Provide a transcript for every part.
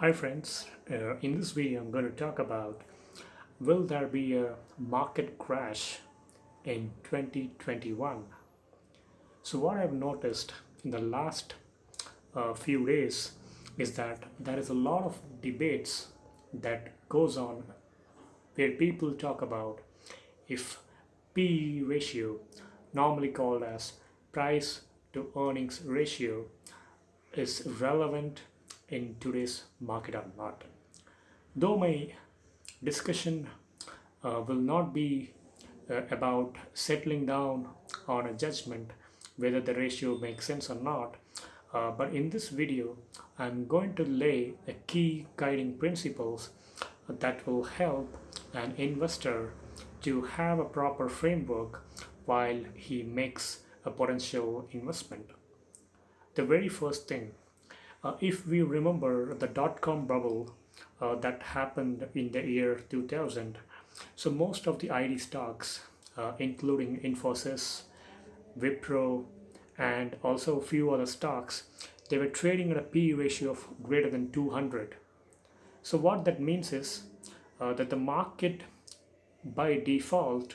Hi friends, uh, in this video I'm going to talk about will there be a market crash in 2021? So what I've noticed in the last uh, few days is that there is a lot of debates that goes on where people talk about if PE ratio, normally called as price to earnings ratio, is relevant in today's market or not. Though my discussion uh, will not be uh, about settling down on a judgment whether the ratio makes sense or not, uh, but in this video I'm going to lay a key guiding principles that will help an investor to have a proper framework while he makes a potential investment. The very first thing uh, if we remember the dot-com bubble uh, that happened in the year 2000, so most of the IT stocks, uh, including Infosys, Wipro, and also a few other stocks, they were trading at a P ratio of greater than 200. So what that means is uh, that the market by default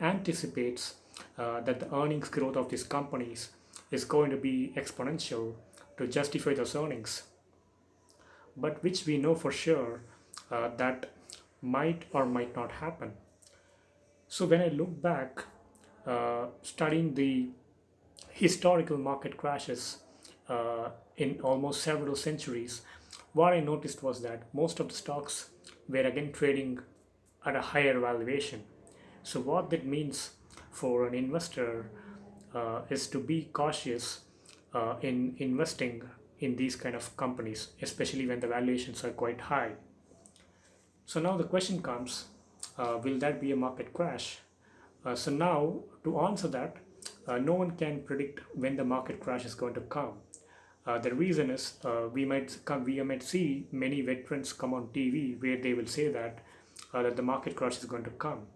anticipates uh, that the earnings growth of these companies is going to be exponential to justify those earnings. But which we know for sure uh, that might or might not happen. So when I look back uh, studying the historical market crashes uh, in almost several centuries what I noticed was that most of the stocks were again trading at a higher valuation. So what that means for an investor uh, is to be cautious uh, in investing in these kind of companies, especially when the valuations are quite high. So now the question comes, uh, will that be a market crash? Uh, so now to answer that, uh, no one can predict when the market crash is going to come. Uh, the reason is uh, we might come, we might see many veterans come on TV where they will say that that the market crash is going to come,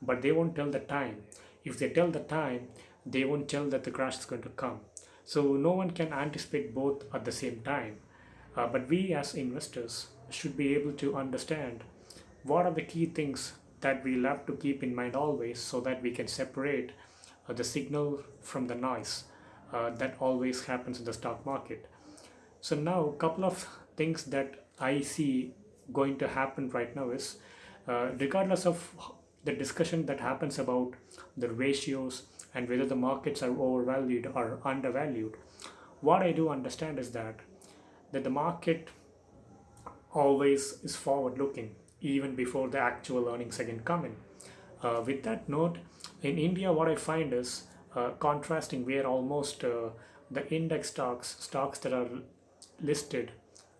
but they won't tell the time. If they tell the time, they won't tell that the crash is going to come. So no one can anticipate both at the same time. Uh, but we as investors should be able to understand what are the key things that we'll have to keep in mind always so that we can separate uh, the signal from the noise uh, that always happens in the stock market. So now a couple of things that I see going to happen right now is uh, regardless of the discussion that happens about the ratios and whether the markets are overvalued or undervalued. What i do understand is that that the market always is forward looking even before the actual earnings again come in. Uh, with that note in india what i find is uh, contrasting where almost uh, the index stocks stocks that are listed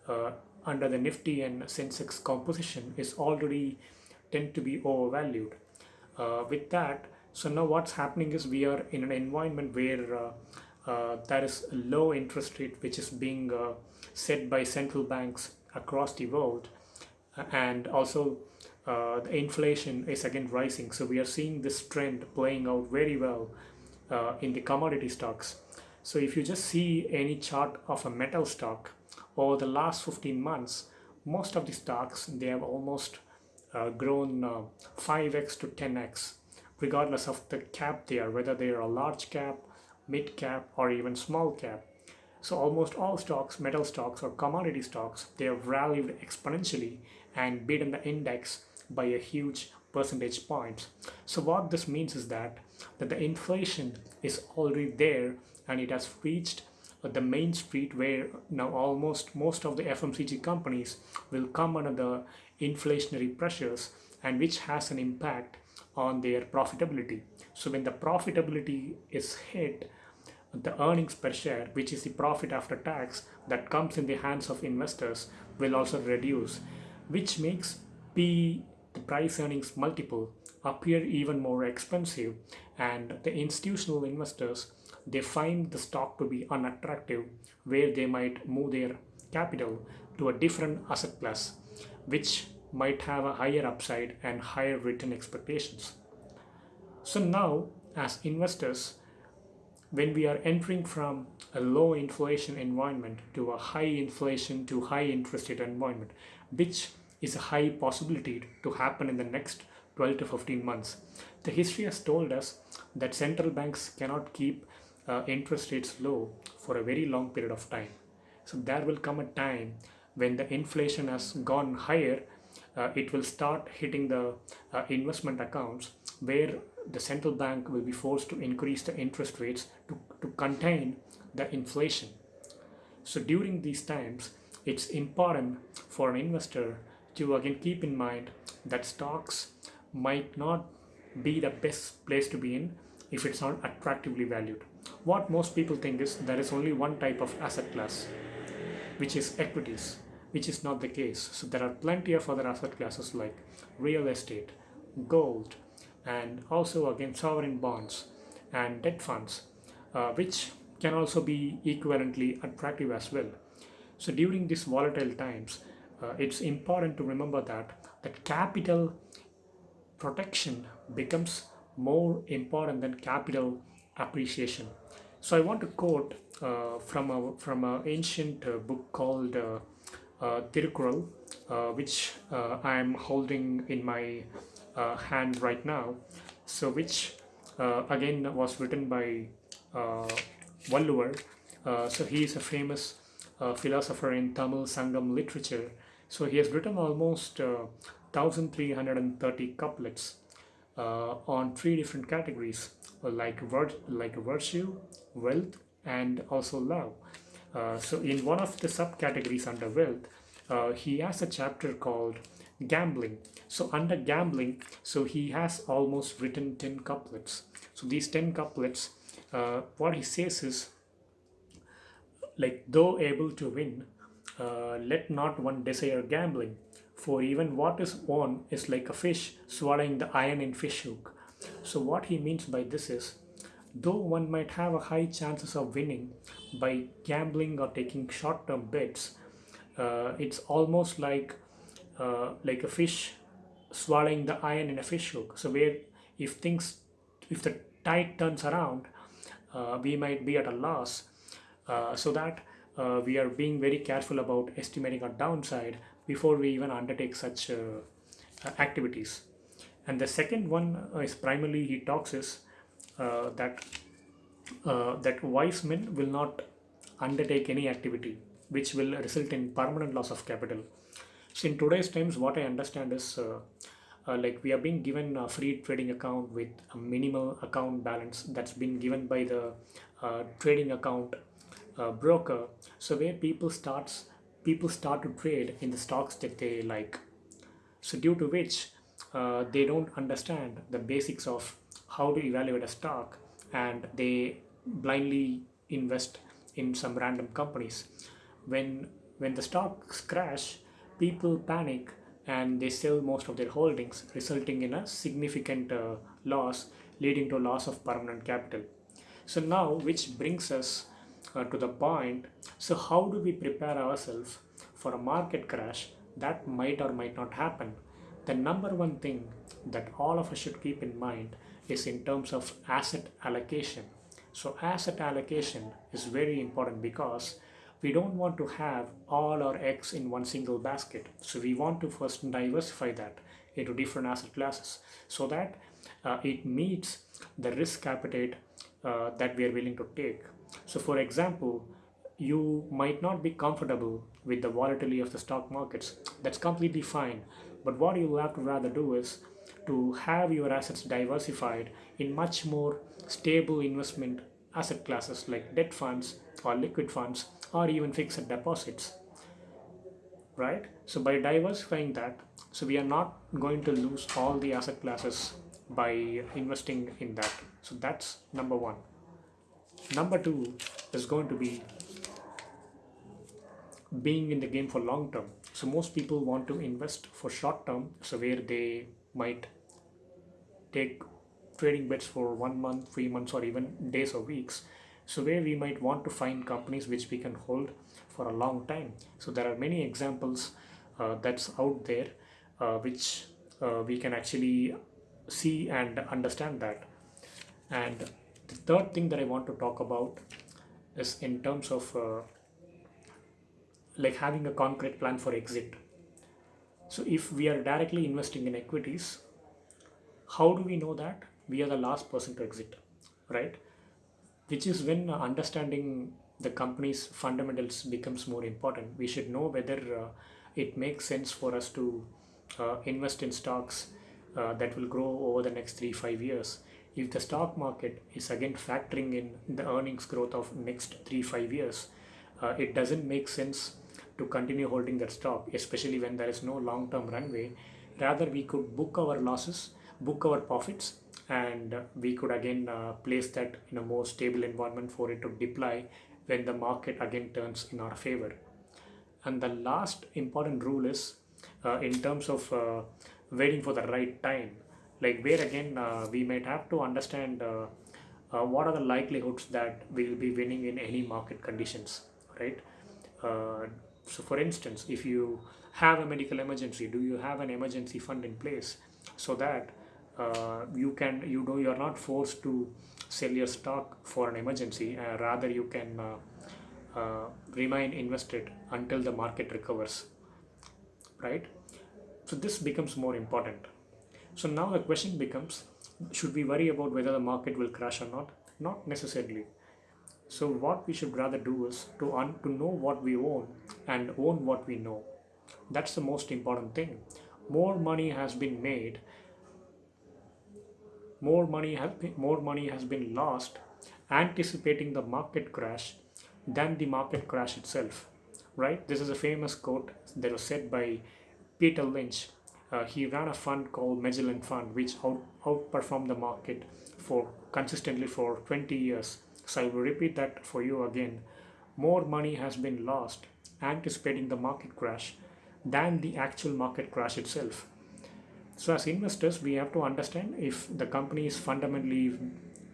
uh, under the nifty and sensex composition is already tend to be overvalued. Uh, with that so now what's happening is we are in an environment where uh, uh, there is a low interest rate which is being uh, set by central banks across the world. And also uh, the inflation is again rising. So we are seeing this trend playing out very well in the commodity stocks. So if you just see any chart of a metal stock over the last 15 months most of the stocks they have almost uh, grown 5x to 10x regardless of the cap they are, whether they are a large cap, mid cap, or even small cap. So almost all stocks, metal stocks or commodity stocks, they have rallied exponentially and beaten the index by a huge percentage points. So what this means is that, that the inflation is already there and it has reached Uh, the main street where now almost most of the FMCG companies will come under the inflationary pressures and which has an impact on their profitability. So when the profitability is hit, the earnings per share, which is the profit after tax that comes in the hands of investors, will also reduce, which makes P, the price earnings multiple, appear even more expensive. And the institutional investors, they find the stock to be unattractive, where they might move their capital to a different asset class, which might have a higher upside and higher return expectations. So now as investors, when we are entering from a low inflation environment to a high inflation to high interest rate environment, which is a high possibility to happen in the next 12 to 15 months. The history has told us that central banks cannot keep uh, interest rates low for a very long period of time. So there will come a time when the inflation has gone higher, uh, it will start hitting the uh, investment accounts where the central bank will be forced to increase the interest rates to, to contain the inflation. So during these times, it's important for an investor to again keep in mind that stocks might not be the best place to be in if it's not attractively valued. What most people think is there is only one type of asset class, which is equities, which is not the case. So there are plenty of other asset classes like real estate, gold, and also again sovereign bonds and debt funds, uh, which can also be equivalently attractive as well. So during these volatile times, uh, it's important to remember that that capital protection becomes more important than capital appreciation. So I want to quote uh, from a from an ancient uh, book called uh, uh, uh, which uh, I am holding in my hand right now. So which again was written by Valluvar. So he is a famous philosopher in Tamil Sangam literature. So he has written almost uh, 1330 couplets uh, on three different categories uh, like like virtue, wealth, and also love. Uh, so in one of the subcategories under wealth, uh, he has a chapter called gambling. So under gambling, so he has almost written 10 couplets. So these 10 couplets, uh, what he says is like though able to win, uh, let not one desire gambling. For even what is won is like a fish swallowing the iron in fish hook. So what he means by this is, though one might have a high chances of winning by gambling or taking short-term bets, uh, it's almost like uh, like a fish swallowing the iron in a fish hook. So where if things, if the tide turns around, uh, we might be at a loss. Uh, so that uh, we are being very careful about estimating our downside before we even undertake such uh, uh, activities. And the second one uh, is primarily he talks is that that wise men will not undertake any activity which will result in permanent loss of capital. So in today's times, what I understand is uh, uh, like we are being given a free trading account with a minimal account balance that's been given by the uh, trading account broker. So where people starts people start to trade in the stocks that they like. So due to which uh, they don't understand the basics of how to evaluate a stock and they blindly invest in some random companies. When when the stocks crash, people panic and they sell most of their holdings, resulting in a significant uh, loss, leading to loss of permanent capital. So now, which brings us uh, to the point, so how do we prepare ourselves for a market crash that might or might not happen? The number one thing that all of us should keep in mind is in terms of asset allocation. So asset allocation is very important because we don't want to have all our eggs in one single basket. So we want to first diversify that into different asset classes so that uh, it meets the risk appetite uh, that we are willing to take. So for example, you might not be comfortable with the volatility of the stock markets. That's completely fine. But what you will have to rather do is to have your assets diversified in much more stable investment asset classes like debt funds or liquid funds or even fixed deposits right so by diversifying that so we are not going to lose all the asset classes by investing in that so that's number one number two is going to be being in the game for long term. So most people want to invest for short term so where they might take trading bets for one month three months or even days or weeks. So where we might want to find companies which we can hold for a long time. So there are many examples uh, that's out there uh, which uh, we can actually see and understand that. And the third thing that i want to talk about is in terms of uh, like having a concrete plan for exit. So if we are directly investing in equities how do we know that? We are the last person to exit right? Which is when understanding the company's fundamentals becomes more important. We should know whether uh, it makes sense for us to uh, invest in stocks uh, that will grow over the next three five years if the stock market is again factoring in the earnings growth of next three five years uh, it doesn't make sense to continue holding that stock especially when there is no long term runway. Rather we could book our losses book our profits and we could again uh, place that in a more stable environment for it to deploy when the market again turns in our favor. And the last important rule is uh, in terms of uh, waiting for the right time like where again uh, we might have to understand uh, uh, what are the likelihoods that we will be winning in any market conditions right? So for instance if you have a medical emergency do you have an emergency fund in place so that uh, you can you know you're not forced to sell your stock for an emergency uh, rather you can uh, remain invested until the market recovers right? So this becomes more important so now the question becomes should we worry about whether the market will crash or not? Not necessarily. So what we should rather do is to un- to know what we own and own what we know. That's the most important thing. More money has been made more money has been, more money has been lost anticipating the market crash than the market crash itself right? This is a famous quote that was said by peter lynch uh, he ran a fund called magellan fund which out, outperformed the market for consistently for 20 years. So i will repeat that for you again. More money has been lost anticipating the market crash than the actual market crash itself. So as investors, we have to understand if the company is fundamentally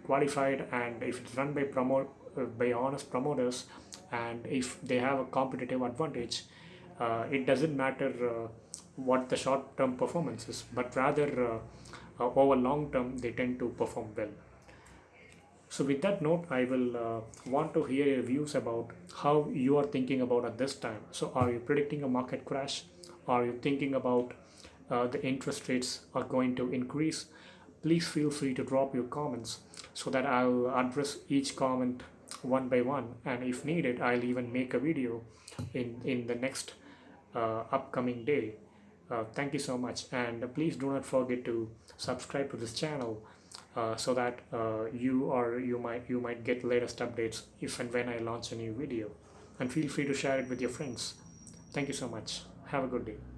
qualified and if it's run by promote uh, by honest promoters and if they have a competitive advantage, uh, it doesn't matter uh, what the short-term performance is, but rather uh, uh, over long term they tend to perform well. So with that note, I will uh, want to hear your views about how you are thinking about at this time. So are you predicting a market crash? Are you thinking about uh, the interest rates are going to increase please feel free to drop your comments so that I'll address each comment one by one and if needed I'll even make a video in in the next uh, upcoming day uh, thank you so much. And please do not forget to subscribe to this channel uh, so that uh, you or you might you might get latest updates if and when I launch a new video. And feel free to share it with your friends. Thank you so much. Have a good day